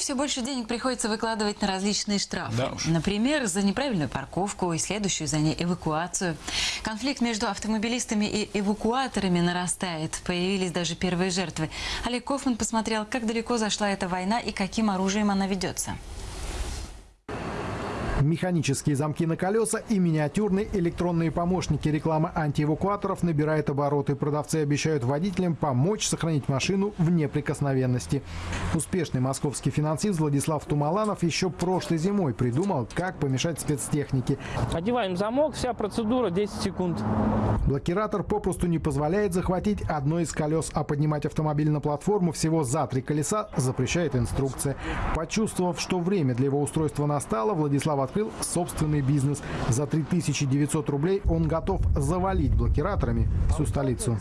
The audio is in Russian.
Все больше денег приходится выкладывать на различные штрафы. Да уж. Например, за неправильную парковку и следующую за ней эвакуацию. Конфликт между автомобилистами и эвакуаторами нарастает. Появились даже первые жертвы. Олег Кофман посмотрел, как далеко зашла эта война и каким оружием она ведется. Механические замки на колеса и миниатюрные электронные помощники рекламы антиэвакуаторов набирает обороты. Продавцы обещают водителям помочь сохранить машину в неприкосновенности. Успешный московский финансист Владислав Тумаланов еще прошлой зимой придумал, как помешать спецтехнике. Одеваем замок, вся процедура 10 секунд. Блокиратор попросту не позволяет захватить одно из колес, а поднимать автомобиль на платформу всего за три колеса запрещает инструкция. Почувствовав, что время для его устройства настало, Владислав открыл собственный бизнес. За 3900 рублей он готов завалить блокираторами всю столицу.